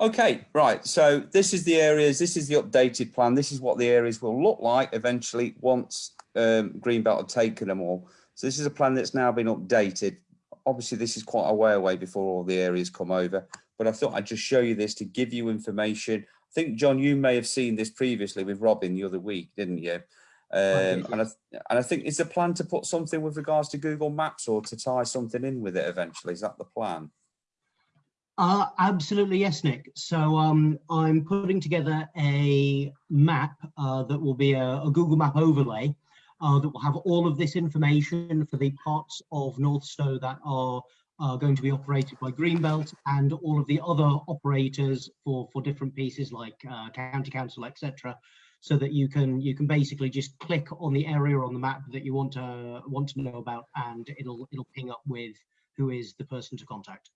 Okay, right. So this is the areas, this is the updated plan. This is what the areas will look like eventually once um, Greenbelt have taken them all. So this is a plan that's now been updated. Obviously, this is quite a way away before all the areas come over, but I thought I'd just show you this to give you information. I think, John, you may have seen this previously with Robin the other week, didn't you? Um, and, I, and I think, is the plan to put something with regards to Google Maps or to tie something in with it eventually? Is that the plan? Uh, absolutely, yes, Nick. So um, I'm putting together a map uh, that will be a, a, Google Map overlay uh, that will have all of this information for the parts of Northstowe that are going to be operated by Greenbelt and all of the other operators for, for different pieces like uh, county council, etc so that you can you can basically just click on the area on the map that you want to want to know about and it'll it'll ping up with who is the person to contact.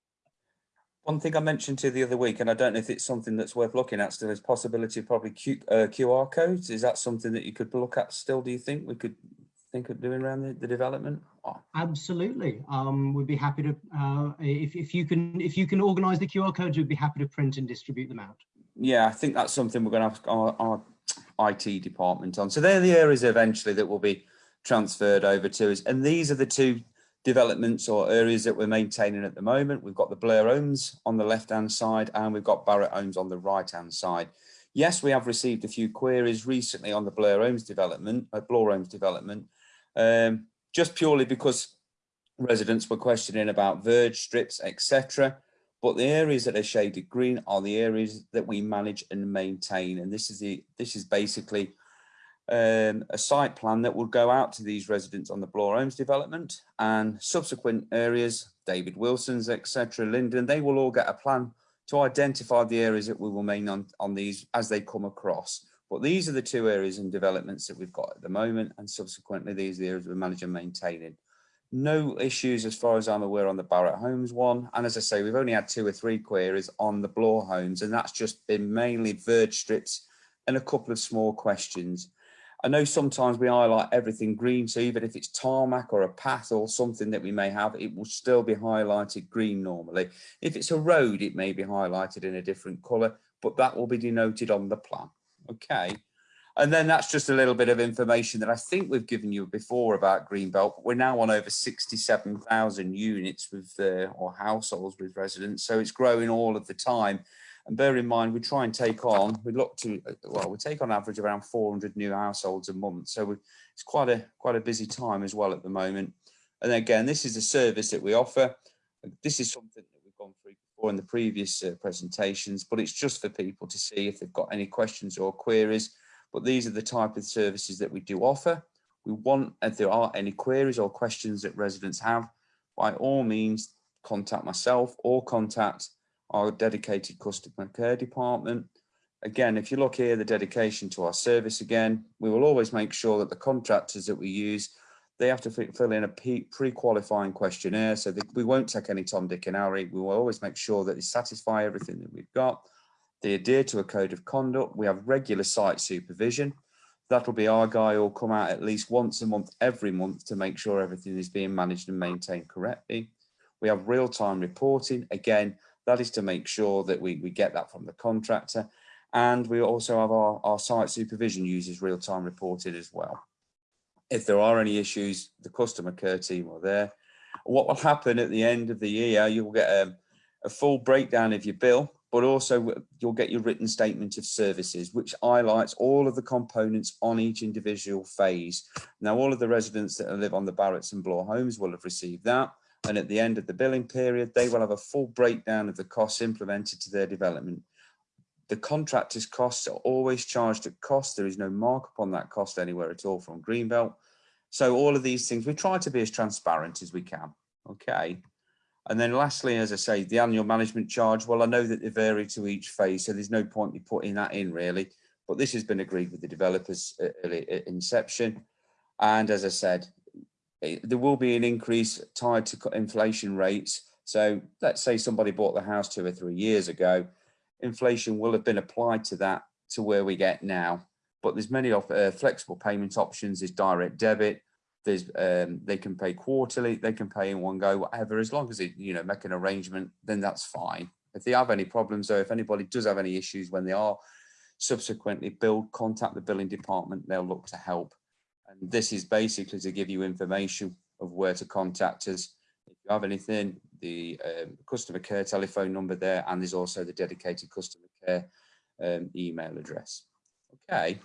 One thing I mentioned to you the other week, and I don't know if it's something that's worth looking at still, is possibility of probably Q, uh, QR codes. Is that something that you could look at still, do you think? We could think of doing around the, the development? Oh. Absolutely. Um, we'd be happy to, uh, if, if you can if you can organise the QR codes, we'd be happy to print and distribute them out. Yeah, I think that's something we're going to ask our, our IT department on. So they're the areas eventually that will be transferred over to us. And these are the two developments or areas that we're maintaining at the moment. We've got the Bloor Homes on the left-hand side and we've got Barratt Homes on the right-hand side. Yes, we have received a few queries recently on the Bloor Homes development, uh, Bloor Homes development, um, just purely because residents were questioning about verge strips, etc. But the areas that are shaded green are the areas that we manage and maintain. And this is the this is basically um, a site plan that will go out to these residents on the Bloor Homes development and subsequent areas, David Wilson's, etc., Linden, they will all get a plan to identify the areas that we will main on, on these as they come across. But these are the two areas and developments that we've got at the moment, and subsequently these are the areas we manage and maintaining no issues as far as I'm aware on the Barratt Homes one. And as I say, we've only had two or three queries on the Bloor Homes, and that's just been mainly verge strips and a couple of small questions. I know sometimes we highlight everything green, so even if it's tarmac or a path or something that we may have, it will still be highlighted green normally. If it's a road, it may be highlighted in a different colour, but that will be denoted on the plan. Okay. And then that's just a little bit of information that I think we've given you before about Greenbelt. We're now on over 67,000 units with uh, or households with residents. So it's growing all of the time. And bear in mind, we try and take on, we look to, well, we take on average around 400 new households a month. So we, it's quite a, quite a busy time as well at the moment. And again, this is a service that we offer. This is something that we've gone through before in the previous uh, presentations, but it's just for people to see if they've got any questions or queries but these are the type of services that we do offer. We want, if there are any queries or questions that residents have, by all means, contact myself or contact our dedicated customer care department. Again, if you look here, the dedication to our service again, we will always make sure that the contractors that we use, they have to fill in a pre-qualifying questionnaire. So we won't take any Tom, Dick and Harry. We will always make sure that they satisfy everything that we've got. They adhere to a code of conduct. We have regular site supervision. That'll be our guy who'll come out at least once a month, every month to make sure everything is being managed and maintained correctly. We have real-time reporting. Again, that is to make sure that we, we get that from the contractor. And we also have our, our site supervision uses real-time reported as well. If there are any issues, the customer care team are there. What will happen at the end of the year, you'll get a, a full breakdown of your bill but also you'll get your written statement of services, which highlights all of the components on each individual phase. Now, all of the residents that live on the Barratts and Bloor homes will have received that. And at the end of the billing period, they will have a full breakdown of the costs implemented to their development. The contractor's costs are always charged at cost. There is no markup on that cost anywhere at all from Greenbelt. So all of these things, we try to be as transparent as we can. Okay. And then lastly, as I say, the annual management charge, well, I know that they vary to each phase, so there's no point me putting that in really, but this has been agreed with the developers at early uh, inception. And as I said, there will be an increase tied to inflation rates. So let's say somebody bought the house two or three years ago, inflation will have been applied to that to where we get now. But there's many of uh, flexible payment options, there's direct debit, there's um, they can pay quarterly, they can pay in one go, whatever, as long as it, you know, make an arrangement, then that's fine. If they have any problems or if anybody does have any issues when they are subsequently billed, contact the billing department, they'll look to help. And this is basically to give you information of where to contact us. If you have anything, the um, customer care telephone number there, and there's also the dedicated customer care um, email address. Okay.